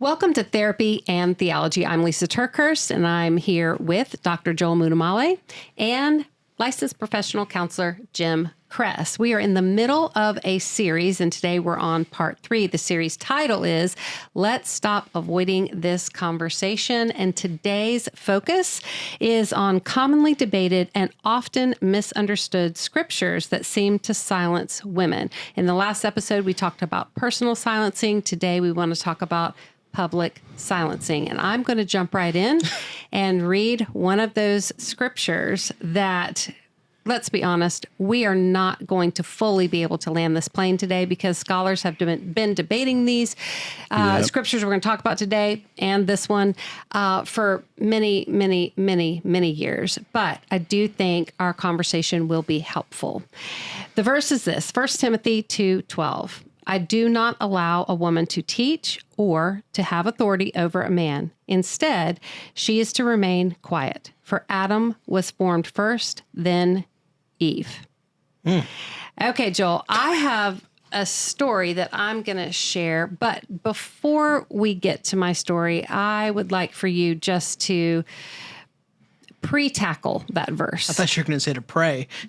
Welcome to Therapy and Theology. I'm Lisa TerKeurst, and I'm here with Dr. Joel Muddamalle and licensed professional counselor Jim Cress. We are in the middle of a series, and today we're on part three. The series title is Let's Stop Avoiding This Conversation. And today's focus is on commonly debated and often misunderstood scriptures that seem to silence women. In the last episode, we talked about personal silencing. Today, we want to talk about public silencing. And I'm going to jump right in and read one of those scriptures that let's be honest, we are not going to fully be able to land this plane today because scholars have been debating these uh, yep. scriptures we're going to talk about today and this one uh, for many, many, many, many years. But I do think our conversation will be helpful. The verse is this 1 Timothy 2 12. I do not allow a woman to teach or to have authority over a man. Instead, she is to remain quiet. For Adam was formed first, then Eve. Mm. Okay, Joel, I have a story that I'm going to share. But before we get to my story, I would like for you just to pre-tackle that verse. I thought you were going to say to pray.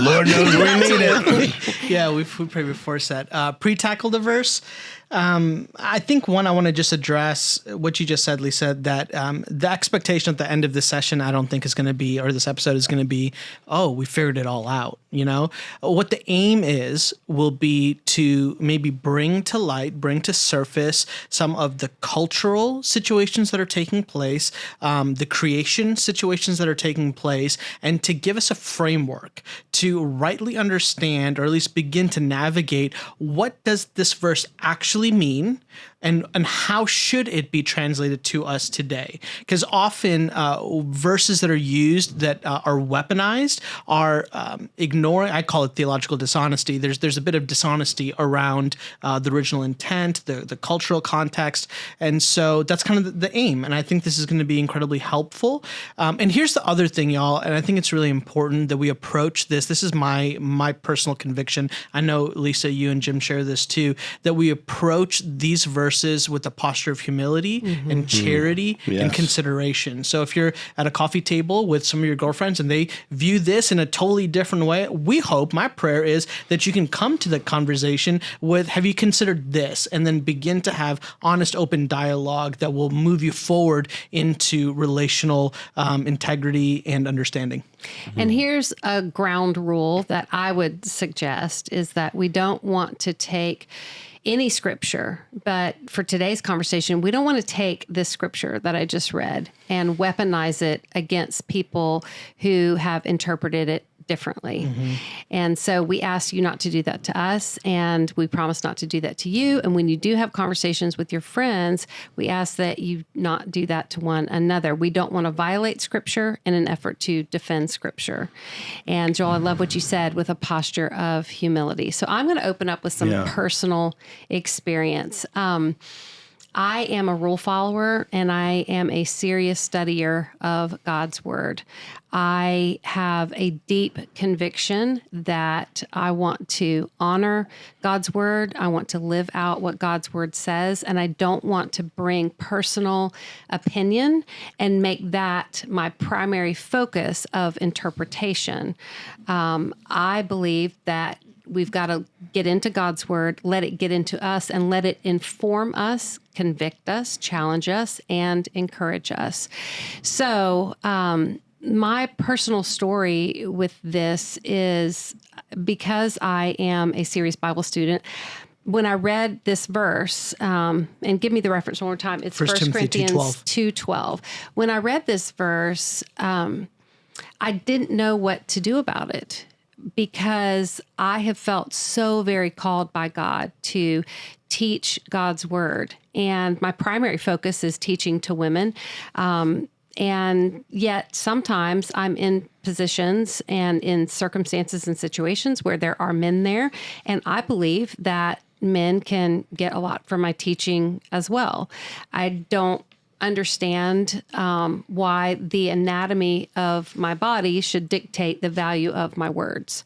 Lord knows we need it. yeah, we we pray before set. Uh, pre-tackle the verse. Um, I think one, I want to just address what you just said, Lisa, that um, the expectation at the end of this session, I don't think is going to be, or this episode is going to be, oh, we figured it all out. You know, what the aim is will be to maybe bring to light, bring to surface some of the cultural situations that are taking place, um, the creation situations that are taking place, and to give us a framework to rightly understand, or at least begin to navigate what does this verse actually actually mean and and how should it be translated to us today? Because often uh, verses that are used that uh, are weaponized are um, ignoring i call it theological dishonesty. There's there's a bit of dishonesty around uh, the original intent the the cultural context. And so that's kind of the, aim and i think this is going to be incredibly helpful. Um, and here's the other thing y'all and i think it's really important that we approach this. This is my my personal conviction. I know lisa you and jim share this too that we approach these verses verses with a posture of humility mm-hmm. and charity mm-hmm. yes. and consideration. So if you're at a coffee table with some of your girlfriends and they view this in a totally different way, we hope, my prayer is that you can come to the conversation with, have you considered this? And then begin to have honest, open dialogue that will move you forward into relational um, integrity and understanding. Mm-hmm. And here's a ground rule that I would suggest is that we don't want to take any scripture, but for today's conversation, we don't want to take this scripture that I just read and weaponize it against people who have interpreted it differently. Mm-hmm. And so we ask you not to do that to us, and we promise not to do that to you. And when you do have conversations with your friends, we ask that you not do that to one another. We don't want to violate scripture in an effort to defend scripture. And Joel, I love what you said with a posture of humility. So I'm going to open up with some yeah. personal experience. Um, I am a rule follower and I am a serious studier of God's word. I have a deep conviction that I want to honor God's word. I want to live out what God's word says. And I don't want to bring personal opinion and make that my primary focus of interpretation. Um, I believe that we've got to get into God's word, let it get into us, and let it inform us, convict us, challenge us, and encourage us. So, um, my personal story with this is because I am a serious Bible student. When I read this verse, um, and give me the reference one more time, it's First Corinthians two twelve. When I read this verse, um, I didn't know what to do about it because I have felt so very called by God to teach God's word. And my primary focus is teaching to women. Um, and yet, sometimes I'm in positions and in circumstances and situations where there are men there. And I believe that men can get a lot from my teaching as well. I don't understand um, why the anatomy of my body should dictate the value of my words.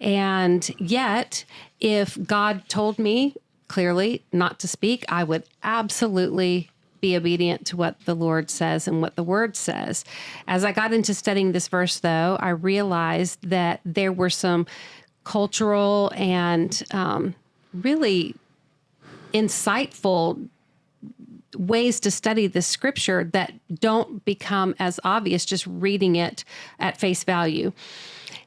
And yet, if God told me clearly not to speak, I would absolutely be obedient to what the Lord says and what the word says. As I got into studying this verse, though, I realized that there were some cultural and um, really insightful ways to study this scripture that don't become as obvious just reading it at face value.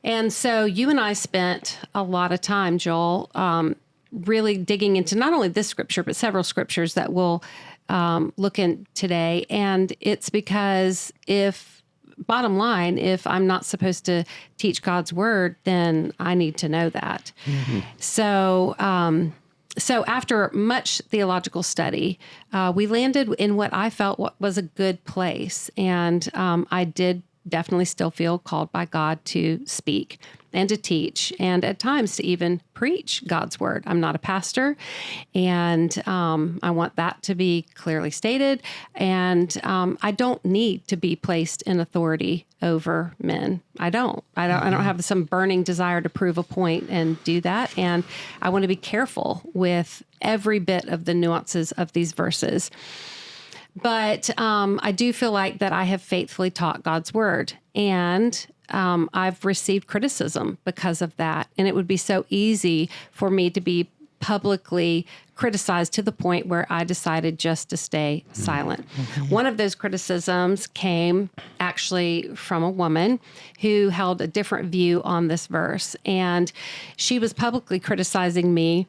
And so you and I spent a lot of time, Joel, um, really digging into not only this scripture, but several scriptures that we'll um, look in today. And it's because if, bottom line, if I'm not supposed to teach God's word, then I need to know that. So, um, so after much theological study, uh, we landed in what I felt was a good place, and um, I did definitely still feel called by God to speak and to teach, and at times to even preach God's word. I'm not a pastor, and um, I want that to be clearly stated. And um, I don't need to be placed in authority over men. I don't. I don't. I don't have some burning desire to prove a point and do that. And I want to be careful with every bit of the nuances of these verses. But um, I do feel like that I have faithfully taught God's word, and um, I've received criticism because of that. And it would be so easy for me to be publicly criticized to the point where I decided just to stay silent. One of those criticisms came actually from a woman who held a different view on this verse. And she was publicly criticizing me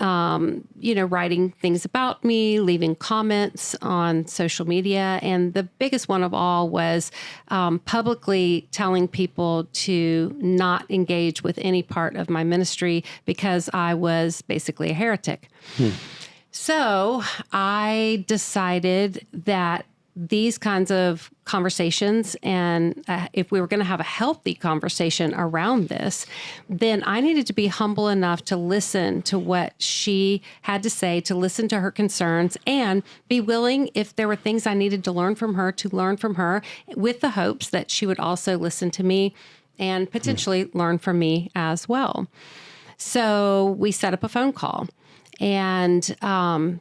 um, you know, writing things about me, leaving comments on social media. And the biggest one of all was um, publicly telling people to not engage with any part of my ministry because I was basically a heretic. So I decided that these kinds of conversations, and uh, if we were going to have a healthy conversation around this, then I needed to be humble enough to listen to what she had to say, to listen to her concerns, and be willing, if there were things I needed to learn from her, to learn from her with the hopes that she would also listen to me and potentially learn from me as well. So we set up a phone call. And um,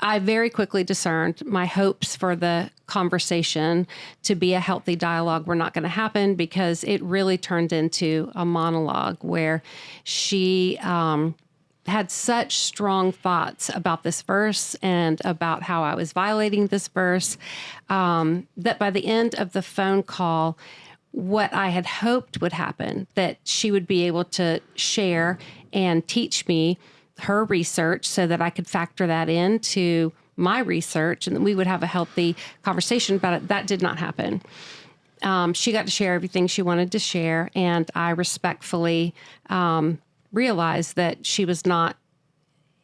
I very quickly discerned my hopes for the conversation to be a healthy dialogue were not going to happen because it really turned into a monologue where she um, had such strong thoughts about this verse and about how I was violating this verse um, that by the end of the phone call, what I had hoped would happen, that she would be able to share and teach me her research so that I could factor that into my research and we would have a healthy conversation about it. That did not happen. Um, she got to share everything she wanted to share, and I respectfully um, realized that she was not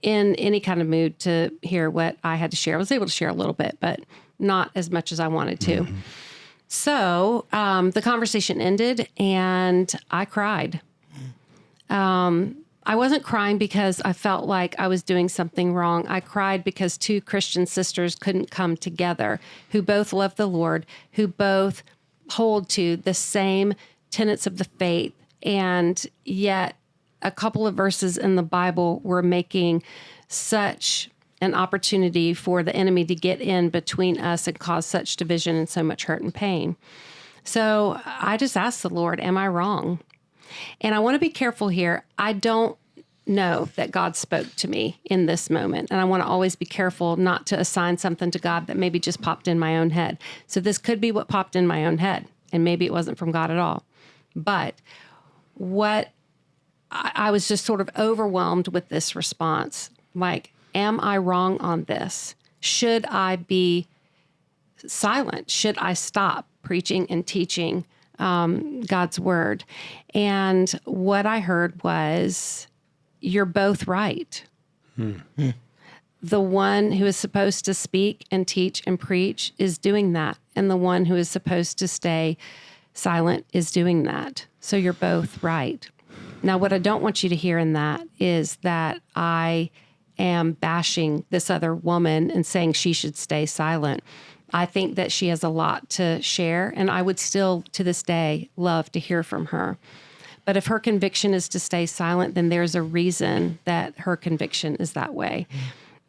in any kind of mood to hear what I had to share. I was able to share a little bit, but not as much as I wanted to. So um, the conversation ended, and I cried. Um, I wasn't crying because I felt like I was doing something wrong. I cried because two Christian sisters couldn't come together who both love the Lord, who both hold to the same tenets of the faith, and yet a couple of verses in the Bible were making such an opportunity for the enemy to get in between us and cause such division and so much hurt and pain. So I just asked the Lord, Am I wrong? And I want to be careful here. I don't know that God spoke to me in this moment. And I want to always be careful not to assign something to God that maybe just popped in my own head. So this could be what popped in my own head, and maybe it wasn't from God at all. But what I, I was just sort of overwhelmed with this response like, am I wrong on this? Should I be silent? Should I stop preaching and teaching um, God's word? And what I heard was, you're both right. The one who is supposed to speak and teach and preach is doing that. And the one who is supposed to stay silent is doing that. So you're both right. Now, what I don't want you to hear in that is that I am bashing this other woman and saying she should stay silent I think that she has a lot to share, and I would still, to this day, love to hear from her. But if her conviction is to stay silent, then there's a reason that her conviction is that way. Mm.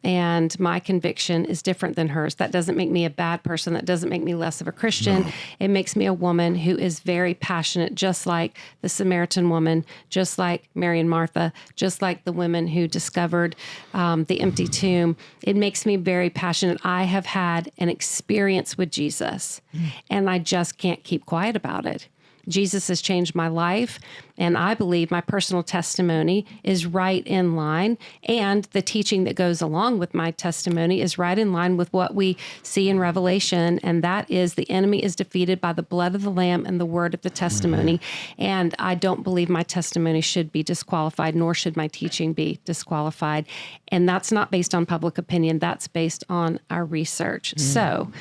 And my conviction is different than hers. That doesn't make me a bad person. That doesn't make me less of a Christian. No. It makes me a woman who is very passionate, just like the Samaritan woman, just like Mary and Martha, just like the women who discovered um, the empty tomb. It makes me very passionate. I have had an experience with Jesus, mm. and I just can't keep quiet about it. Jesus has changed my life. And I believe my personal testimony is right in line. And the teaching that goes along with my testimony is right in line with what we see in Revelation. And that is the enemy is defeated by the blood of the Lamb and the word of the testimony. And I don't believe my testimony should be disqualified, nor should my teaching be disqualified. And that's not based on public opinion, that's based on our research. Mm. So,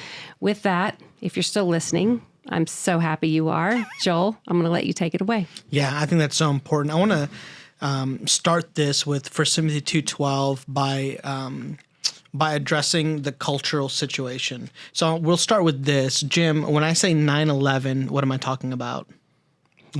with that, if you're still listening, I'm so happy you are. Joel, I'm going to let you take it away. Yeah, I think that's so important. I want to um, start this with First Timothy 2.12 by um, by addressing the cultural situation. So we'll start with this. Jim, when I say 9-11, what am I talking about?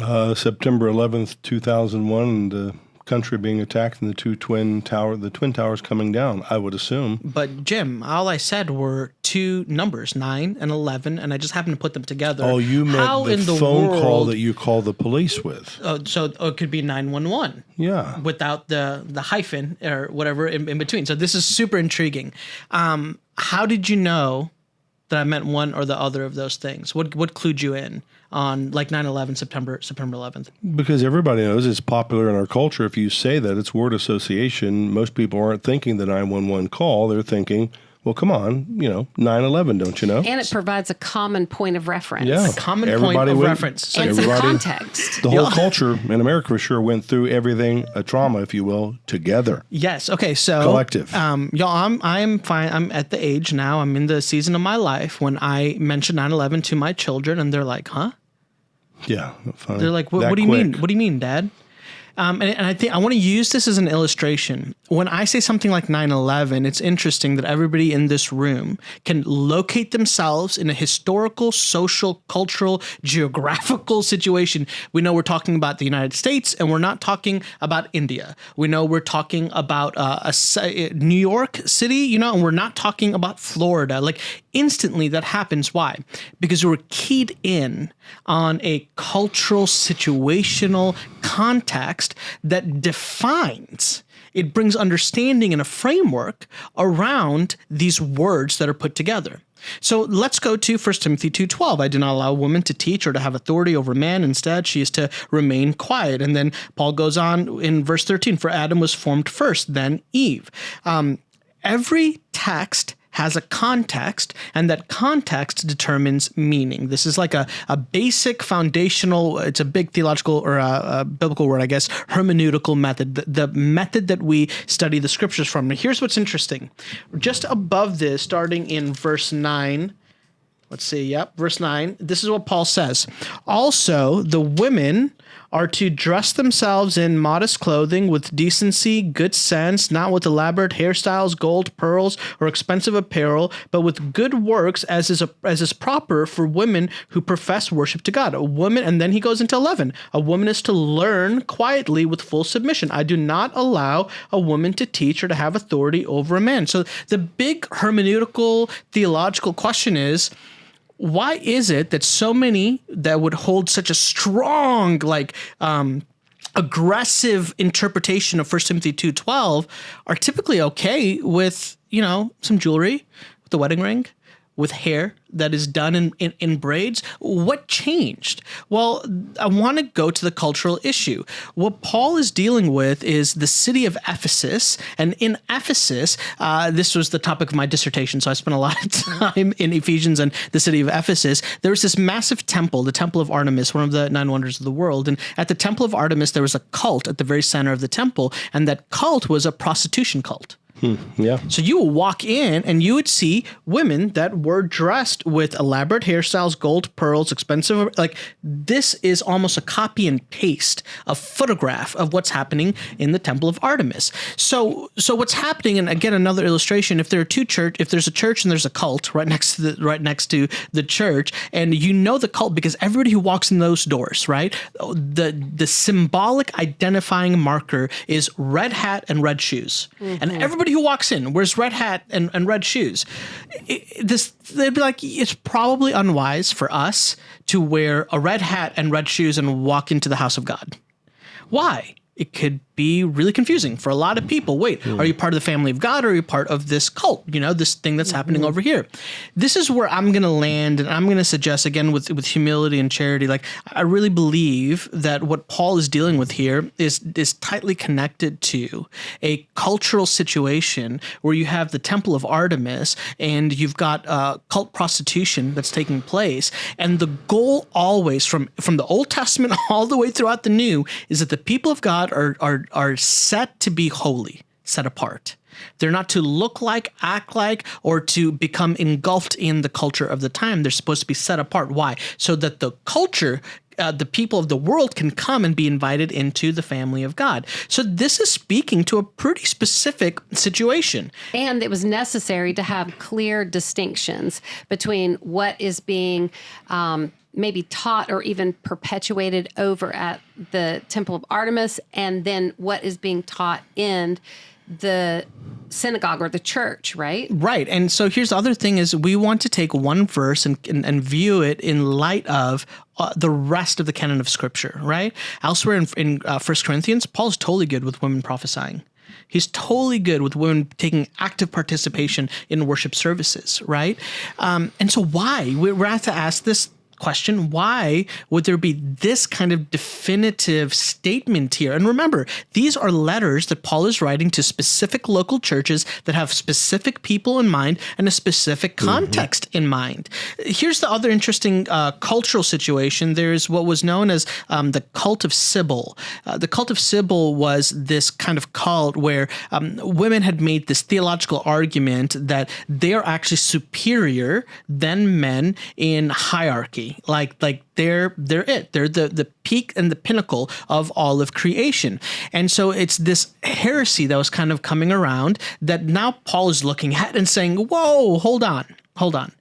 Uh, September 11th, 2001, the country being attacked and the two twin tower the twin towers coming down i would assume. But jim all i said were two numbers 9 and 11 and i just happened to put them together. Oh you meant How the, the phone world, call that you call the police with. Oh so oh, it could be 911 yeah. Without the the hyphen or whatever in, in between. So this is super intriguing. Um, how did you know that i meant one or the other of those things? What what clued you in on like 9-11 september september 11th because everybody knows it's popular in our culture if you say that it's word association most people aren't thinking the 911 call they're thinking well, come on, you know, 9-11, don't you know? And it provides a common point of reference. Yeah. A common Everybody point of went, reference. So and some context. The whole culture in America for sure went through everything, a trauma, if you will, together. Yes. Okay. So collective. Um, y'all, I'm I'm fine. I'm at the age now. I'm in the season of my life when I mention 9-11 to my children, and they're like, "Huh?" Yeah. Fine. They're like, "What, what do you quick. mean? What do you mean, Dad?" Um, and, and, I think I want to use this as an illustration. When I say something like 9 11, it's interesting that everybody in this room can locate themselves in a historical, social, cultural, geographical situation. We know we're talking about the United States and we're not talking about India. We know we're talking about uh, a, New York City, you know, and we're not talking about Florida. Like instantly that happens. Why? Because we're keyed in on a cultural, situational context that defines it brings understanding and a framework around these words that are put together. So let's go to 1 Timothy 2:12. I do not allow a woman to teach or to have authority over man. Instead, she is to remain quiet. And then Paul goes on in verse 13, for Adam was formed first, then Eve. Um, every text has a context, and that context determines meaning. This is like a, a basic foundational, it's a big theological or a, a biblical word, I guess, hermeneutical method, the, the, method that we study the scriptures from. Now, here's what's interesting. Just above this, starting in verse 9, let's see, yep, verse 9, this is what Paul says. Also, the women are to dress themselves in modest clothing with decency, good sense, not with elaborate hairstyles, gold, pearls, or expensive apparel, but with good works as is as is proper for women who profess worship to God. A woman, and then he goes into 11. A woman is to learn quietly with full submission. I do not allow a woman to teach or to have authority over a man. So the big hermeneutical theological question is why is it that so many that would hold such a strong like um, aggressive interpretation of 1 timothy 2.12 are typically okay with you know some jewelry with the wedding ring with hair that is done in, in, in braids. What changed? Well, I want to go to the cultural issue. What Paul is dealing with is the city of Ephesus. And in Ephesus, uh, this was the topic of my dissertation, so I spent a lot of time in Ephesians and the city of Ephesus. There was this massive temple, the Temple of Artemis, one of the nine wonders of the world. And at the Temple of Artemis, there was a cult at the very center of the temple, and that cult was a prostitution cult. Hmm, yeah. So you would walk in and you would see women that were dressed with elaborate hairstyles, gold pearls, expensive. Like this is almost a copy and paste, a photograph of what's happening in the Temple of Artemis. So, so what's happening? And again, another illustration: if there are two church, if there's a church and there's a cult right next to the right next to the church, and you know the cult because everybody who walks in those doors, right? The the symbolic identifying marker is red hat and red shoes, mm-hmm. and everybody who walks in wears red hat and, and red shoes. It- this they'd be like, it's probably unwise for us to wear a red hat and red shoes and walk into the house of God. Why? It could be really confusing for a lot of people. Wait, are you part of the family of God or are you part of this cult? You know, this thing that's happening over here. This is where I'm going to land and I'm going to suggest again with with humility and charity like I really believe that what Paul is dealing with here is is tightly connected to a cultural situation where you have the temple of Artemis and you've got uh, cult prostitution that's taking place and the goal always from from the Old Testament all the way throughout the New is that the people of God are are are set to be holy, set apart. They're not to look like, act like, or to become engulfed in the culture of the time. They're supposed to be set apart. Why? So that the culture uh, the people of the world can come and be invited into the family of God. So this is speaking to a pretty specific situation. And it was necessary to have clear distinctions between what is being um, maybe taught or even perpetuated over at the Temple of Artemis and then what is being taught in the synagogue or the church, right? Right. And so here's the other thing is we want to take one verse and, and, and view it in light of uh, the rest of the canon of scripture, right? Elsewhere in, in uh, 1 Corinthians, Paul's totally good with women prophesying. He's totally good with women taking active participation in worship services, right? Um, and so why? We're, we're have to ask this question why would there be this kind of definitive statement here and remember these are letters that paul is writing to specific local churches that have specific people in mind and a specific context in mind here's the other interesting uh, cultural situation there's what was known as um, the cult of Sybil. Uh, the cult of Sybil was this kind of cult where um, women had made this theological argument that they're actually superior than men in hierarchy. Like like they're they're it. They're the the peak and the pinnacle of all of creation. And so it's this heresy that was kind of coming around that now Paul is looking at and saying, "Whoa, hold on." Hold on.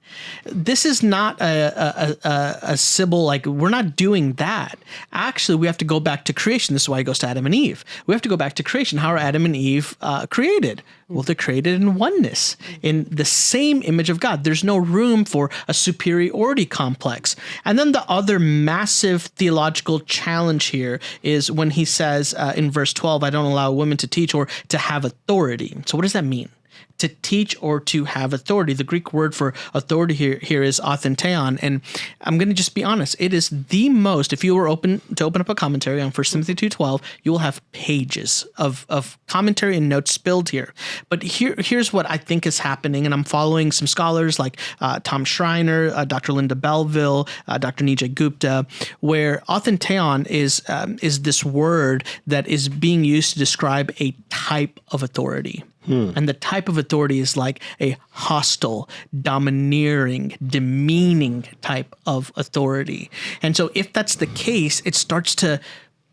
This is not a, a, a, a Sybil, like, we're not doing that. Actually, we have to go back to creation. This is why he goes to Adam and Eve. We have to go back to creation. How are Adam and Eve uh, created? Well, they're created in oneness, in the same image of God. There's no room for a superiority complex. And then the other massive theological challenge here is when he says uh, in verse 12, I don't allow women to teach or to have authority. So, what does that mean? To teach or to have authority. The Greek word for authority here, here is authenteion. And I'm going to just be honest. It is the most, if you were open to open up a commentary on 1 Timothy 2.12, you will have pages of, of commentary and notes spilled here. But here, here's what I think is happening. And I'm following some scholars like uh, Tom Schreiner, uh, Dr. Linda Belleville, uh, Dr. Nijay Gupta, where authenteion is, um, is this word that is being used to describe a type of authority. Hmm. And the type of authority is like a hostile, domineering, demeaning type of authority. And so, if that's the case, it starts to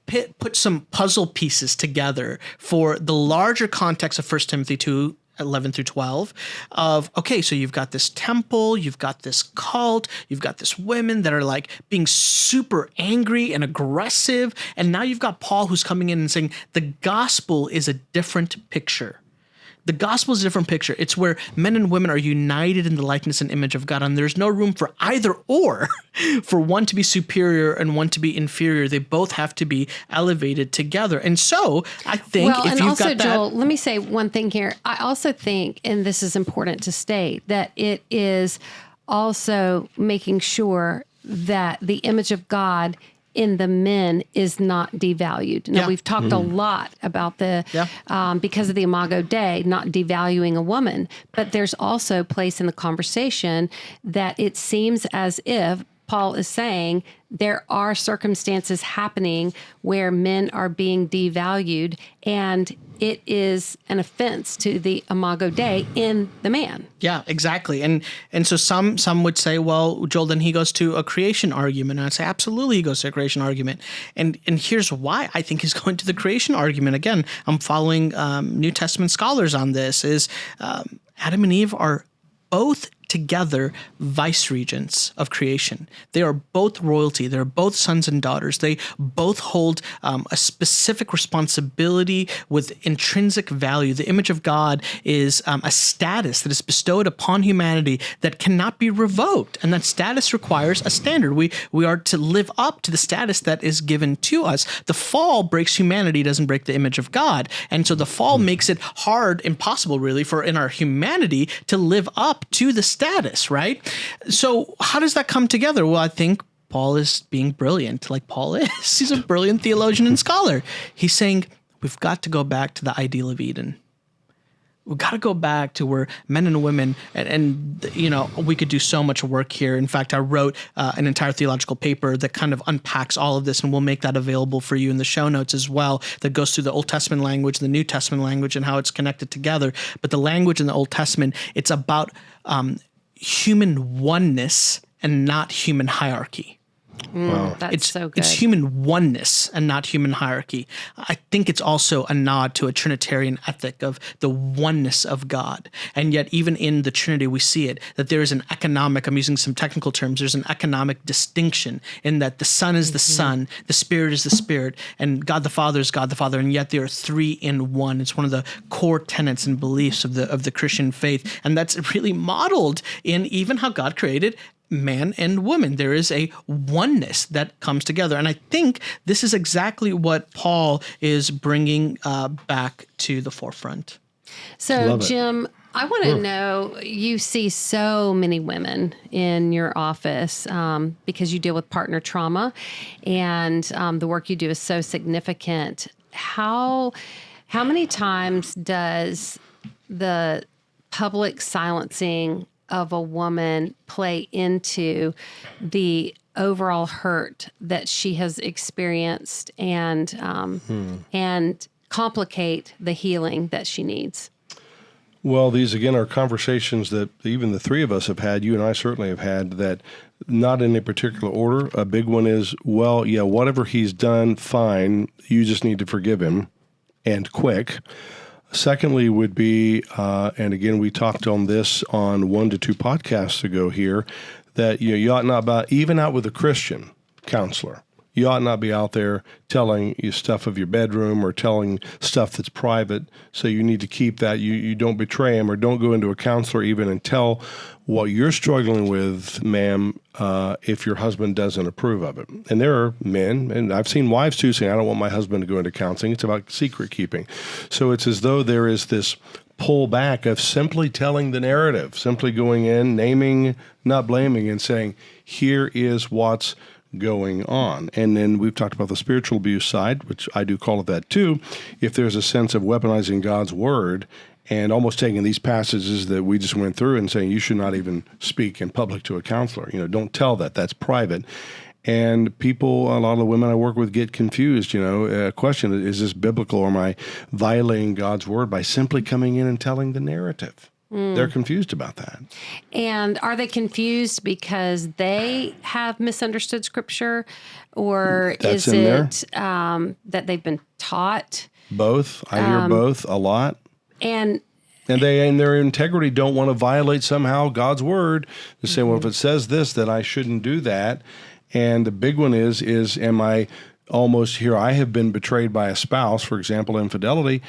pit, put some puzzle pieces together for the larger context of 1 Timothy 2 11 through 12 of okay so you've got this temple you've got this cult you've got this women that are like being super angry and aggressive and now you've got paul who's coming in and saying the gospel is a different picture the gospel is a different picture. It's where men and women are united in the likeness and image of God, and there's no room for either or, for one to be superior and one to be inferior. They both have to be elevated together. And so I think well, if and you've also, got that, Joel, let me say one thing here. I also think, and this is important to state, that it is also making sure that the image of God in the men is not devalued. Now Yeah. we've talked a lot about the Yeah. um, because of the Imago Dei not devaluing a woman, but there's also place in the conversation that it seems as if Paul is saying there are circumstances happening where men are being devalued, and it is an offense to the imago Dei in the man. Yeah, exactly. And and so some some would say, well, Joel, then he goes to a creation argument. And I'd say, absolutely, he goes to a creation argument. And and here's why I think he's going to the creation argument. Again, I'm following um, New Testament scholars on this. Is um, Adam and Eve are both together vice regents of creation. They are both royalty. They're both sons and daughters. They both hold um, a specific responsibility with intrinsic value. The image of God is um, a status that is bestowed upon humanity that cannot be revoked, and that status requires a standard. We we are to live up to the status that is given to us. The fall breaks humanity, doesn't break the image of God, and so the fall makes it hard, impossible, really, for in our humanity to live up to the status, right? So, how does that come together? Well, I think Paul is being brilliant, like Paul is. He's a brilliant theologian and scholar. He's saying we've got to go back to the ideal of Eden. We've got to go back to where men and women, and, and you know, we could do so much work here. In fact, I wrote uh, an entire theological paper that kind of unpacks all of this, and we'll make that available for you in the show notes as well. That goes through the Old Testament language, the New Testament language, and how it's connected together. But the language in the Old Testament, it's about um, human oneness and not human hierarchy. Mm, That's It's so good. it's human oneness and not human hierarchy. I think it's also a nod to a Trinitarian ethic of the oneness of God. And yet, even in the Trinity, we see it that there is an economic. I'm using some technical terms. There's an economic distinction in that the Son is the Son, the Spirit is the Spirit, and God the Father is God the Father. And yet, they are three in one. It's one of the core tenets and beliefs of the of the Christian faith, and that's really modeled in even how God created man and woman. There is a oneness that comes together. And I think this is exactly what Paul is bringing uh, back to the forefront. So, Love it. Jim, I want to know you see so many women in your office um, because you deal with partner trauma and um, the work you do is so significant. How, how many times does the public silencing of a woman play into the overall hurt that she has experienced and um, and complicate the healing that she needs? Well, these again are conversations that even the three of us have had. You and I certainly have had that, not in a particular order. A big one is, well, yeah, whatever he's done, fine. You just need to forgive him, and quick. Secondly, would be, uh, and again, we talked on this on one to two podcasts ago here, that you know you ought not even out with a Christian counselor. You ought not be out there telling you stuff of your bedroom or telling stuff that's private. So you need to keep that. You you don't betray him or don't go into a counselor even and tell what you're struggling with, ma'am, uh, if your husband doesn't approve of it. And there are men, and I've seen wives too, saying, "I don't want my husband to go into counseling." It's about secret keeping. So it's as though there is this pull back of simply telling the narrative, simply going in, naming, not blaming, and saying, "Here is what's." Going on. And then we've talked about the spiritual abuse side, which I do call it that too. If there's a sense of weaponizing God's word and almost taking these passages that we just went through and saying you should not even speak in public to a counselor, you know, don't tell that, that's private. And people, a lot of the women I work with get confused, you know, uh, question is this biblical or am I violating God's word by simply coming in and telling the narrative? They're confused about that. And are they confused because they have misunderstood scripture, or That's is it um, that they've been taught? Both. I hear both a lot. And And they, in their integrity, don't want to violate somehow God's word. To say, well, if it says this, then I shouldn't do that. And the big one is, is am I almost here? I have been betrayed by a spouse, for example, infidelity.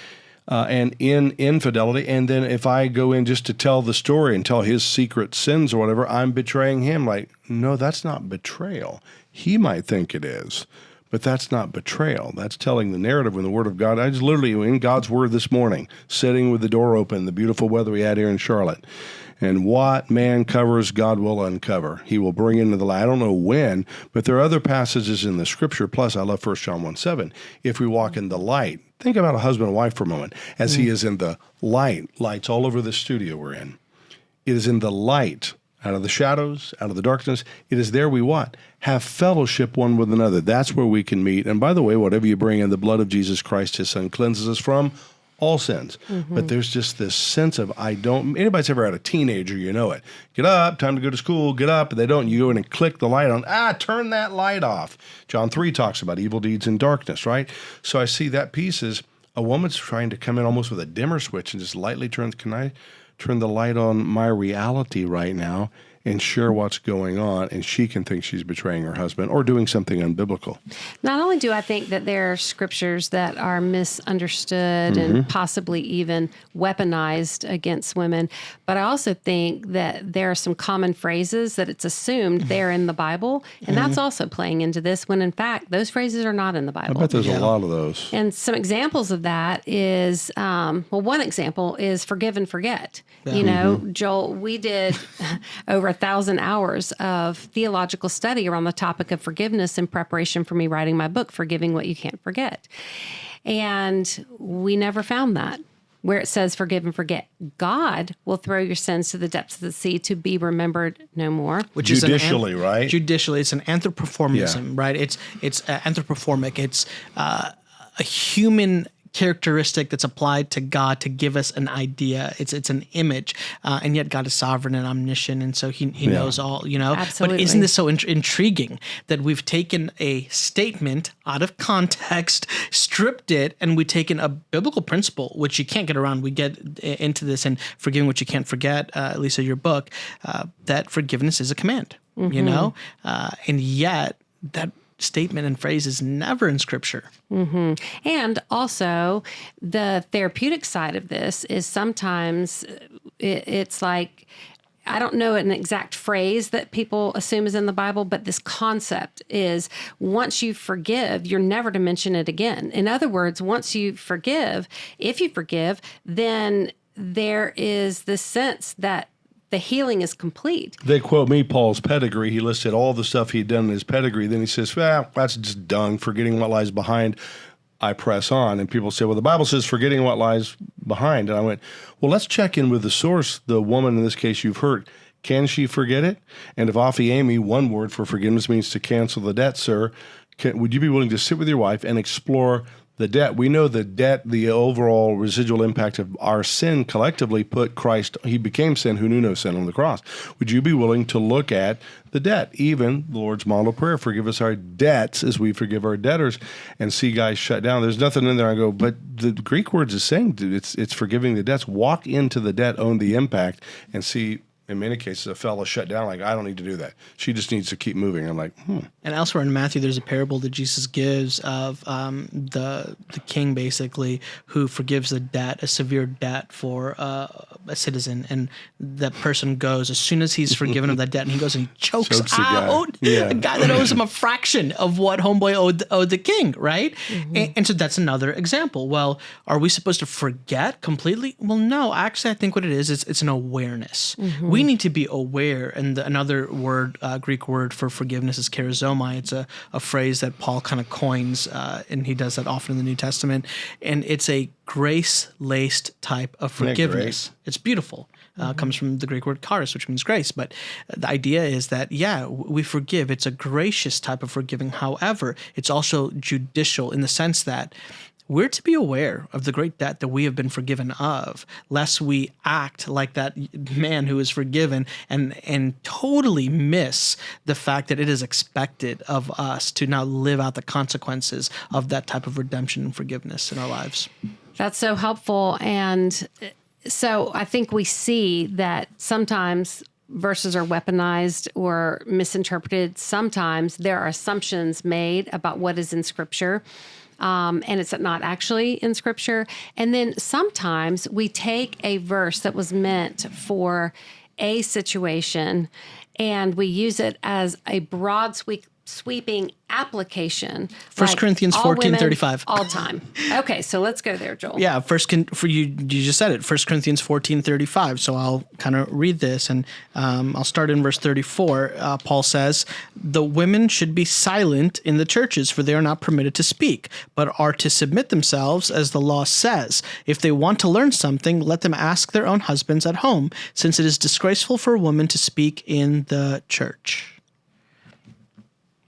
Uh, and in infidelity, and then if I go in just to tell the story and tell his secret sins or whatever, I'm betraying him. Like, no, that's not betrayal. He might think it is, but that's not betrayal. That's telling the narrative in the Word of God. I was literally in God's Word this morning, sitting with the door open, the beautiful weather we had here in Charlotte. And what man covers, God will uncover. He will bring into the light. I don't know when, but there are other passages in the Scripture. Plus, I love 1 John 1 7. If we walk in the light, think about a husband and wife for a moment. As he mm. is in the light, lights all over the studio we're in. It is in the light. out of the shadows, out of the darkness. It is there we what? Have fellowship one with another. That's where we can meet. And by the way, whatever you bring in, the blood of Jesus Christ, his son, cleanses us from all sins. Mm-hmm. But there's just this sense of I don't anybody's ever had a teenager, you know it. Get up, time to go to school, get up, and they don't. You go in and click the light on, ah, turn that light off. John 3 talks about evil deeds in darkness, right? So I see that piece is a woman's trying to come in almost with a dimmer switch and just lightly turns, can I turn the light on my reality right now? And share what's going on, and she can think she's betraying her husband or doing something unbiblical. Not only do I think that there are scriptures that are misunderstood mm-hmm. and possibly even weaponized against women, but I also think that there are some common phrases that it's assumed mm-hmm. they're in the Bible, and mm-hmm. that's also playing into this when in fact those phrases are not in the Bible. I bet there's yeah. a lot of those. And some examples of that is, um, well, one example is forgive and forget. Yeah. You know, mm-hmm. Joel, we did over thousand hours of theological study around the topic of forgiveness in preparation for me writing my book, Forgiving What You Can't Forget. And we never found that where it says forgive and forget. God will throw your sins to the depths of the sea to be remembered no more. Which judicially, is an, right? Judicially, it's an anthropomorphism, yeah. right? It's it's uh, anthropomorphic. It's uh, a human characteristic that's applied to God to give us an idea. It's it's an image, uh, and yet God is sovereign and omniscient, and so He He yeah. knows all. You know, Absolutely. but isn't this so in- intriguing that we've taken a statement out of context, stripped it, and we've taken a biblical principle which you can't get around. We get into this and forgiving what you can't forget, uh, Lisa, your book, uh, that forgiveness is a command. Mm-hmm. You know, uh, and yet that statement and phrase is never in scripture. Mm-hmm. And also, the therapeutic side of this is sometimes it, it's like, I don't know an exact phrase that people assume is in the Bible, but this concept is once you forgive, you're never to mention it again. In other words, once you forgive, if you forgive, then there is this sense that the healing is complete. They quote me Paul's pedigree. He listed all the stuff he'd done in his pedigree. Then he says, well, that's just dung, forgetting what lies behind. I press on. And people say, well, the Bible says forgetting what lies behind. And I went, well, let's check in with the source, the woman in this case you've hurt. Can she forget it? And if aphiemi, one word for forgiveness means to cancel the debt, sir, can, would you be willing to sit with your wife and explore the debt. We know the debt, the overall residual impact of our sin collectively put Christ, he became sin who knew no sin on the cross. Would you be willing to look at the debt, even the Lord's model prayer, forgive us our debts as we forgive our debtors, and see guys shut down? There's nothing in there. I go, but the Greek words is saying it's, it's forgiving the debts. Walk into the debt, own the impact, and see in many cases, a fellow shut down, like, I don't need to do that. She just needs to keep moving. I'm like, hmm. And elsewhere in Matthew, there's a parable that Jesus gives of um, the the king, basically, who forgives a debt, a severe debt for uh, a citizen. And that person goes, as soon as he's forgiven of that debt, and he goes and he chokes, chokes out guy. Yeah. a guy that owes him a fraction of what homeboy owed, owed the king, right? Mm-hmm. And, and so that's another example. Well, are we supposed to forget completely? Well, no. Actually, I think what it is, is it's an awareness. Mm-hmm we need to be aware. And the, another word, uh, Greek word for forgiveness is charizomai. It's a, a phrase that Paul kind of coins, uh, and he does that often in the New Testament. And it's a grace laced type of forgiveness. It's beautiful. Uh, mm-hmm. Comes from the Greek word charis, which means grace. But the idea is that, yeah, we forgive. It's a gracious type of forgiving. However, it's also judicial in the sense that we're to be aware of the great debt that we have been forgiven of, lest we act like that man who is forgiven and and totally miss the fact that it is expected of us to now live out the consequences of that type of redemption and forgiveness in our lives. That's so helpful. And so I think we see that sometimes verses are weaponized or misinterpreted. Sometimes there are assumptions made about what is in scripture um, and it's not actually in scripture. And then sometimes we take a verse that was meant for a situation and we use it as a broad sweep sweeping application. First Corinthians all 14, women, 35. All time. Okay, so let's go there, Joel. Yeah, first for you you just said it. First Corinthians fourteen thirty five. So I'll kind of read this, and um, I'll start in verse thirty four. Uh, Paul says, "The women should be silent in the churches, for they are not permitted to speak, but are to submit themselves, as the law says. If they want to learn something, let them ask their own husbands at home, since it is disgraceful for a woman to speak in the church."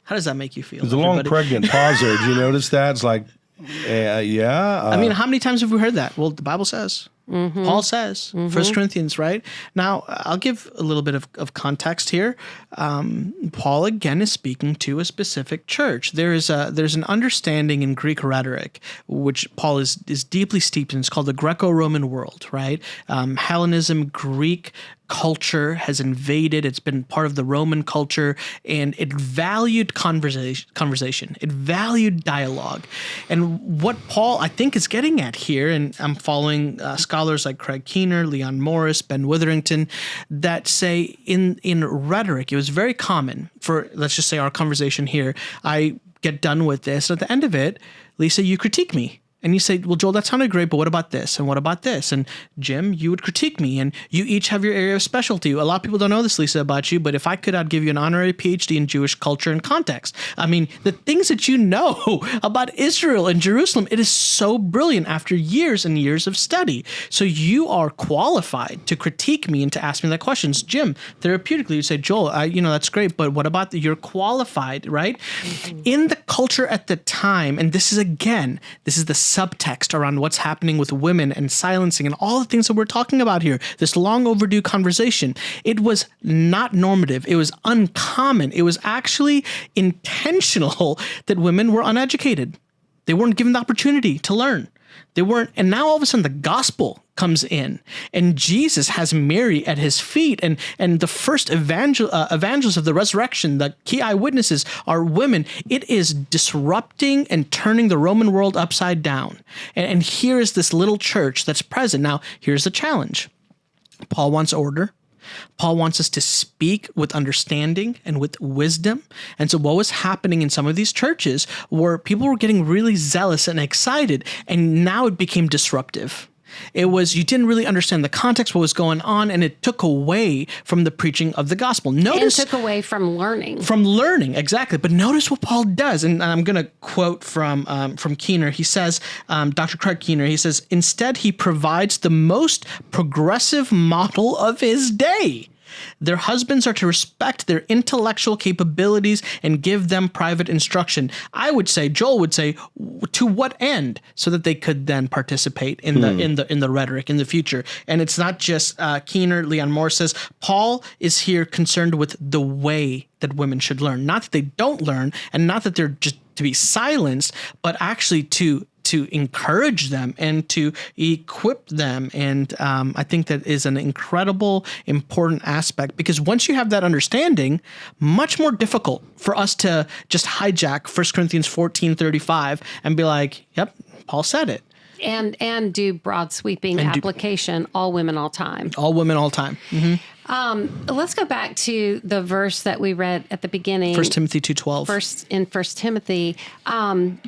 How does that make you feel? There's a long pregnant pause there. Did you notice that? It's like, uh, yeah. Uh, I mean, how many times have we heard that? Well, the Bible says. Paul says, First Corinthians, right? Now, I'll give a little bit of, of context here. Um, Paul again is speaking to a specific church. There is a there's an understanding in Greek rhetoric, which Paul is is deeply steeped in. It's called the Greco-Roman world, right? Um, Hellenism, Greek culture has invaded. It's been part of the Roman culture, and it valued conversation. Conversation. It valued dialogue, and what Paul I think is getting at here, and I'm following uh, scholars like Craig Keener, Leon Morris, Ben Witherington, that say in in rhetoric it was very common for let's just say our conversation here. I get done with this, and at the end of it, Lisa, you critique me and you say, well, Joel, that sounded great, but what about this? And what about this? And Jim, you would critique me, and you each have your area of specialty. A lot of people don't know this, Lisa, about you, but if I could, I'd give you an honorary PhD in Jewish culture and context. I mean, the things that you know about Israel and Jerusalem, it is so brilliant after years and years of study. So you are qualified to critique me and to ask me that questions. Jim, therapeutically, you say, Joel, I, you know, that's great, but what about the, you're qualified, right? Mm-hmm. In the culture at the time, and this is again, this is the subtext around what's happening with women and silencing and all the things that we're talking about here, this long overdue conversation. It was not normative. It was uncommon. It was actually intentional that women were uneducated. They weren't given the opportunity to learn. They weren't, and now all of a sudden the gospel comes in, and Jesus has Mary at his feet, and and the first evangel uh, evangelists of the resurrection, the key eyewitnesses are women. It is disrupting and turning the Roman world upside down. And, and here is this little church that's present. Now, here's the challenge. Paul wants order. Paul wants us to speak with understanding and with wisdom. And so, what was happening in some of these churches were people were getting really zealous and excited, and now it became disruptive. It was you didn't really understand the context, what was going on, and it took away from the preaching of the gospel. And Notice took away from learning. from learning exactly but notice what paul does and i'm going to quote from um, from keener he says um, dr craig keener he says instead he provides the most progressive model of his day their husbands are to respect their intellectual capabilities and give them private instruction. I would say, Joel would say, to what end, so that they could then participate in the in the in the rhetoric in the future. And it's not just uh, Keener. Leon Moore says Paul is here concerned with the way that women should learn, not that they don't learn, and not that they're just to be silenced, but actually to to encourage them and to equip them. And um, I think that is an incredible, important aspect because once you have that understanding, much more difficult for us to just hijack 1 Corinthians 14 35 and be like, yep, Paul said it. and and do broad sweeping do- application all women all time All women, all time. let's go back to the verse that we read at the beginning First Timothy 2.12. first in first timothy um,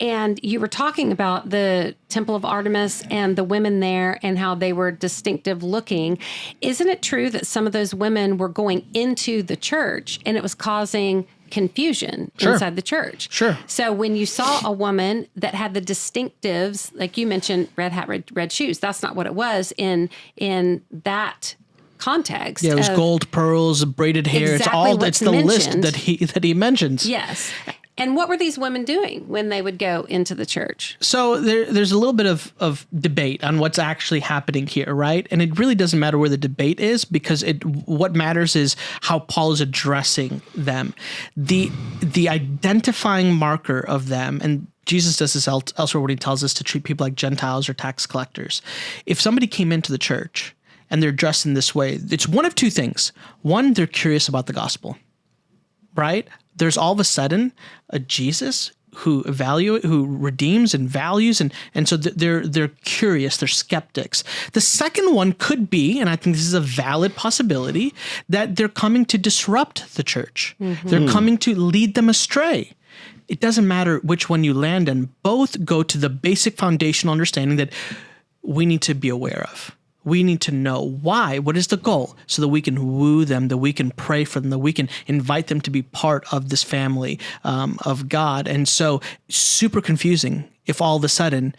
and you were talking about the temple of artemis and the women there and how they were distinctive looking isn't it true that some of those women were going into the church and it was causing confusion Sure. inside the church Sure. so when you saw a woman that had the distinctives like you mentioned red hat red, red shoes that's not what it was in in that context Yeah, it was of- gold, pearls, braided hair. Exactly it's all. It's the list that he that he mentions. Yes. And what were these women doing when they would go into the church? So there, there's a little bit of, of debate on what's actually happening here, right? And it really doesn't matter where the debate is because it what matters is how Paul is addressing them. The the identifying marker of them, and Jesus does this elsewhere when he tells us to treat people like Gentiles or tax collectors. If somebody came into the church and they're dressed in this way, it's one of two things. One, they're curious about the gospel right? There's all of a sudden a Jesus who evaluate, who redeems and values, and and so they're they're curious, they're skeptics. The second one could be, and I think this is a valid possibility, that they're coming to disrupt the church. Mm-hmm. They're coming to lead them astray. It doesn't matter which one you land in; both go to the basic foundational understanding that we need to be aware of we need to know why. What is the goal? So that we can woo them, that we can pray for them, that we can invite them to be part of this family um, of God. And so, super confusing if all of a sudden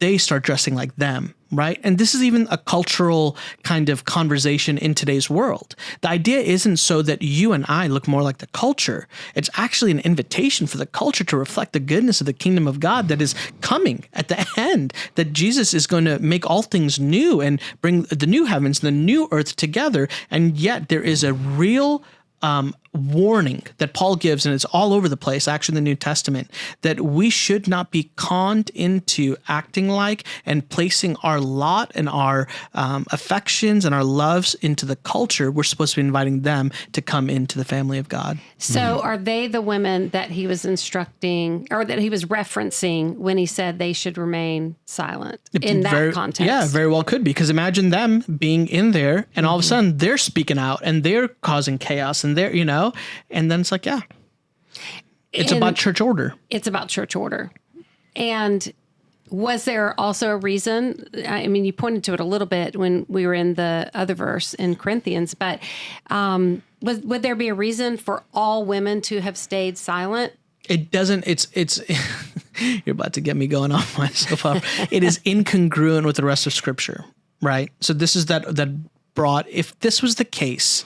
they start dressing like them, right? And this is even a cultural kind of conversation in today's world. The idea isn't so that you and I look more like the culture. It's actually an invitation for the culture to reflect the goodness of the kingdom of God that is coming at the end, that Jesus is going to make all things new and bring the new heavens, and the new earth together. And yet there is a real um, warning that Paul gives, and it's all over the place, actually, in the New Testament, that we should not be conned into acting like and placing our lot and our um, affections and our loves into the culture. We're supposed to be inviting them to come into the family of God. So, mm-hmm. are they the women that he was instructing or that he was referencing when he said they should remain silent in that very, context? Yeah, very well could be. Because imagine them being in there and all of a mm-hmm. sudden they're speaking out and they're causing chaos and they're, you know, and then it's like, yeah, it's and about church order. It's about church order. And was there also a reason? I mean, you pointed to it a little bit when we were in the other verse in Corinthians, but um, was, would there be a reason for all women to have stayed silent? It doesn't. It's it's. you're about to get me going off my soapbox. it is incongruent with the rest of Scripture, right? So this is that that brought. If this was the case,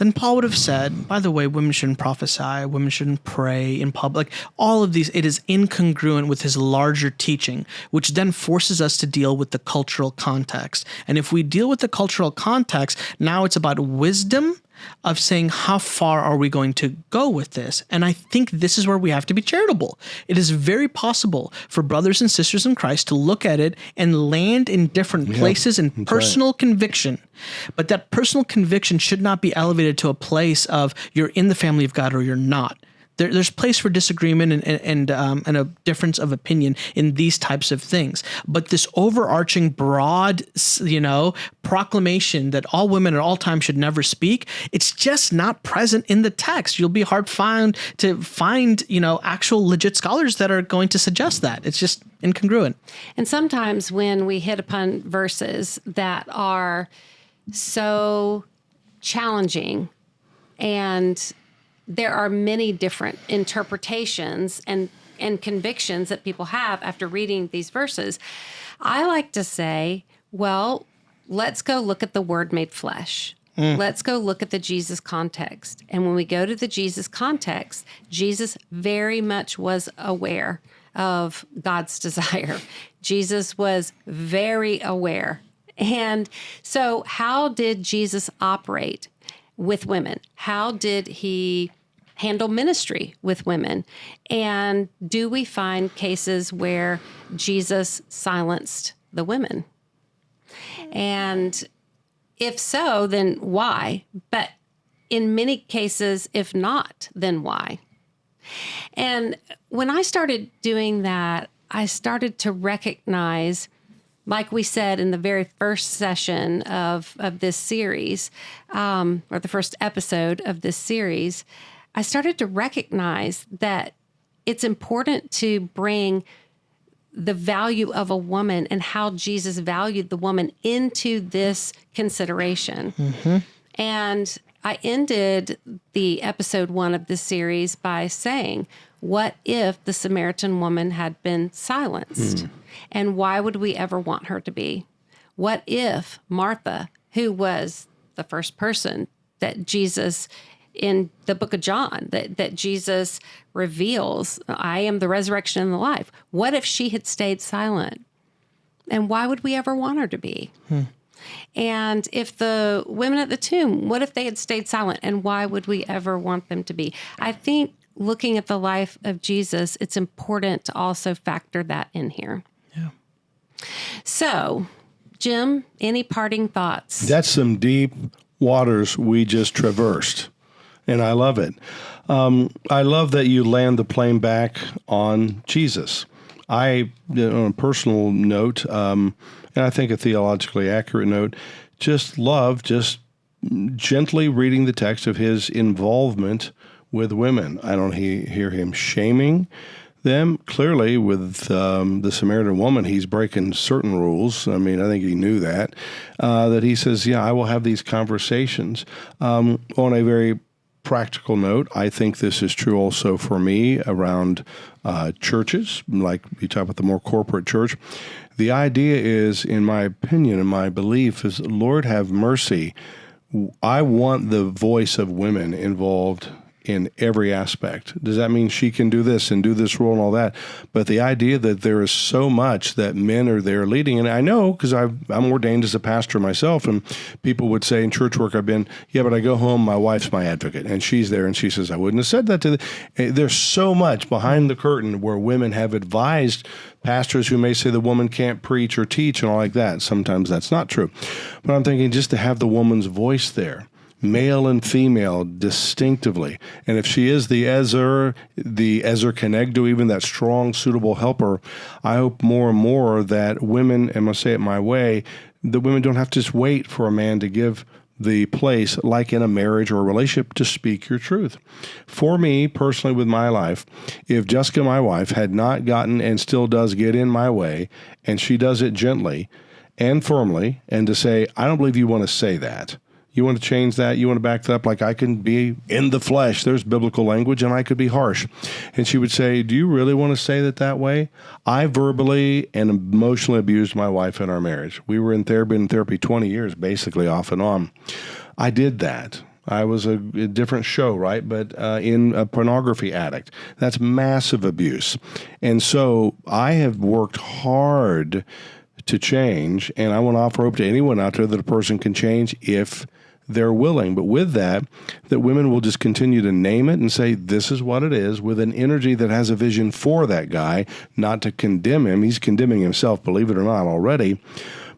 then Paul would have said, by the way, women shouldn't prophesy, women shouldn't pray in public. All of these, it is incongruent with his larger teaching, which then forces us to deal with the cultural context. And if we deal with the cultural context, now it's about wisdom of saying how far are we going to go with this? And i think this is where we have to be charitable. It is very possible for brothers and sisters in christ to look at it and land in different places in personal right. conviction. But that personal conviction should not be elevated to a place of you're in the family of god or you're not there, there's place for disagreement and and um, and a difference of opinion in these types of things. But this overarching broad, you know, proclamation that all women at all times should never speak, it's just not present in the text. You'll be hard found to find you know actual legit scholars that are going to suggest that. It's just incongruent. And sometimes when we hit upon verses that are so challenging and there are many different interpretations and and convictions that people have after reading these verses. I like to say, well, let's go look at the word made flesh. Mm. Let's go look at the Jesus context. And when we go to the Jesus context, Jesus very much was aware of God's desire. Jesus was very aware. And so, how did Jesus operate with women? How did he handle ministry with women? And do we find cases where Jesus silenced the women? And if so, then why? But in many cases, if not, then why? And when I started doing that, I started to recognize, like we said in the very first session of, of this series, um, or the first episode of this series, I started to recognize that it's important to bring the value of a woman and how Jesus valued the woman into this consideration. Mm-hmm. And I ended the episode one of this series by saying, What if the Samaritan woman had been silenced? Mm. And why would we ever want her to be? What if Martha, who was the first person that Jesus in the book of John that, that Jesus reveals, I am the resurrection and the life. What if she had stayed silent? And why would we ever want her to be? Hmm. And if the women at the tomb, what if they had stayed silent? And why would we ever want them to be? I think looking at the life of Jesus, it's important to also factor that in here. Yeah. So, Jim, any parting thoughts? That's some deep waters we just traversed. And I love it. Um, I love that you land the plane back on Jesus. I, on a personal note, um, and I think a theologically accurate note, just love just gently reading the text of his involvement with women. I don't he, hear him shaming them. Clearly, with um, the Samaritan woman, he's breaking certain rules. I mean, I think he knew that. Uh, that he says, Yeah, I will have these conversations um, on a very practical note, I think this is true also for me around uh, churches, like you talk about the more corporate church. The idea is, in my opinion and my belief, is Lord have mercy. I want the voice of women involved in every aspect. Does that mean she can do this and do this role and all that? But the idea that there is so much that men are there leading, and I know because I'm ordained as a pastor myself, and people would say in church work I've been, yeah, but I go home, my wife's my advocate, and she's there, and she says I wouldn't have said that to. The, eh, there's so much behind the curtain where women have advised pastors who may say the woman can't preach or teach and all like that. Sometimes that's not true, but I'm thinking just to have the woman's voice there male and female distinctively. And if she is the Ezer, the Ezer Kenegdo, even that strong, suitable helper, I hope more and more that women, and I'll say it my way, the women don't have to just wait for a man to give the place, like in a marriage or a relationship, to speak your truth. For me personally, with my life, if Jessica, my wife, had not gotten and still does get in my way, and she does it gently and firmly, and to say, I don't believe you want to say that you want to change that? You want to back that up? Like I can be in the flesh. There's biblical language, and I could be harsh. And she would say, Do you really want to say that that way? I verbally and emotionally abused my wife in our marriage. We were in therapy in therapy 20 years, basically off and on. I did that. I was a, a different show, right? But uh, in a pornography addict. That's massive abuse. And so I have worked hard to change. And I want to offer hope to anyone out there that a person can change if they're willing. But with that, that women will just continue to name it and say, this is what it is, with an energy that has a vision for that guy, not to condemn him. He's condemning himself, believe it or not, already.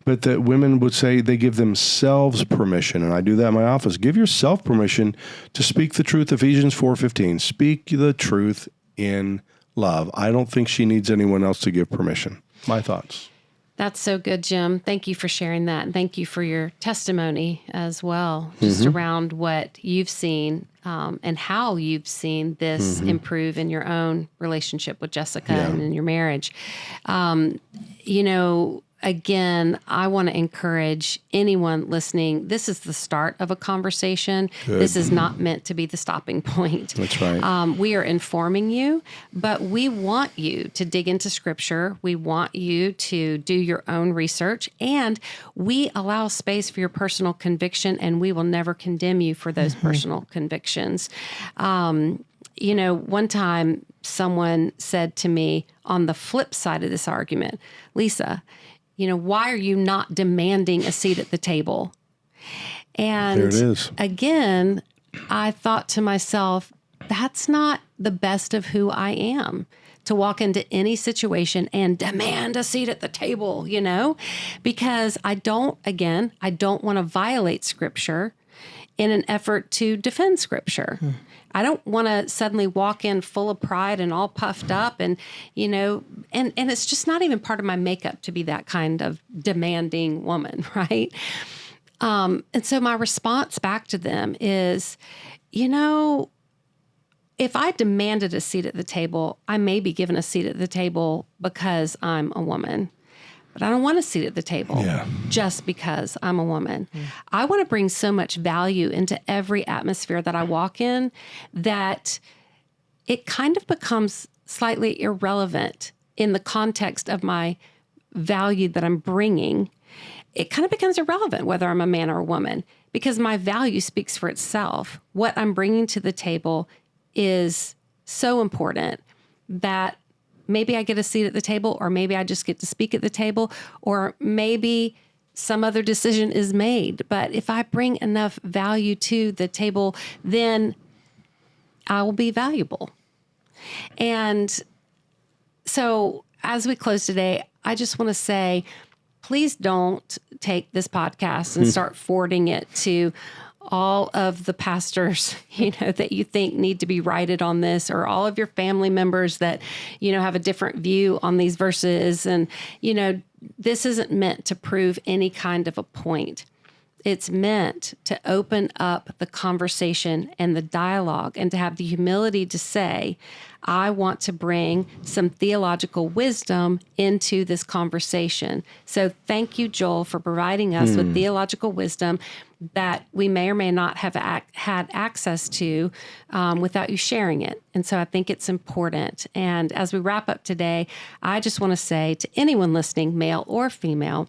But that women would say they give themselves permission, and I do that in my office. Give yourself permission to speak the truth. Ephesians four fifteen. Speak the truth in love. I don't think she needs anyone else to give permission. My thoughts. That's so good, Jim. Thank you for sharing that. And thank you for your testimony as well, just mm-hmm. around what you've seen um, and how you've seen this mm-hmm. improve in your own relationship with Jessica yeah. and in your marriage. Um, you know, again, I want to encourage anyone listening. This is the start of a conversation. Good. This is not meant to be the stopping point. That's right. Um, we are informing you, but we want you to dig into scripture. We want you to do your own research, and we allow space for your personal conviction, and we will never condemn you for those mm-hmm. personal convictions. Um, you know, one time someone said to me on the flip side of this argument, Lisa, you know, why are you not demanding a seat at the table? And there it is. again, I thought to myself, that's not the best of who I am to walk into any situation and demand a seat at the table, you know, because I don't, again, I don't want to violate scripture in an effort to defend scripture. Hmm. I don't want to suddenly walk in full of pride and all puffed up and you know and and it's just not even part of my makeup to be that kind of demanding woman, right? Um, and so my response back to them is, you know, if I demanded a seat at the table, I may be given a seat at the table because I'm a woman but I don't want to sit at the table yeah. just because I'm a woman. Mm. I want to bring so much value into every atmosphere that I walk in that it kind of becomes slightly irrelevant in the context of my value that I'm bringing. It kind of becomes irrelevant whether I'm a man or a woman because my value speaks for itself. What I'm bringing to the table is so important that maybe I get a seat at the table, or maybe I just get to speak at the table, or maybe some other decision is made. But if I bring enough value to the table, then I will be valuable. And so, as we close today, I just want to say please don't take this podcast and hmm. start forwarding it to all of the pastors, you know, that you think need to be righted on this, or all of your family members that, you know, have a different view on these verses. And, you know, this isn't meant to prove any kind of a point. It's meant to open up the conversation and the dialogue and to have the humility to say, I want to bring some theological wisdom into this conversation. So thank you, Joel, for providing us with theological wisdom that we may or may not have ac- had access to um, without you sharing it. And so I think it's important. And as we wrap up today, I just want to say to anyone listening, male or female,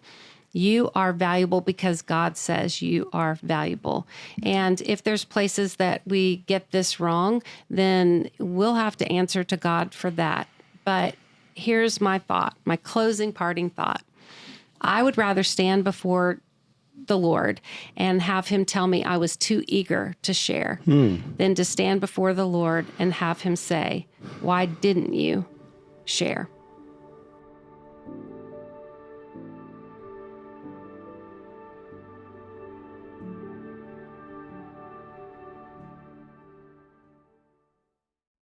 you are valuable because God says you are valuable. And if there's places that we get this wrong, then we'll have to answer to God for that. But here's my thought, my closing parting thought. I would rather stand before the Lord and have him tell me I was too eager to share hmm. than to stand before the Lord and have him say, Why didn't you share?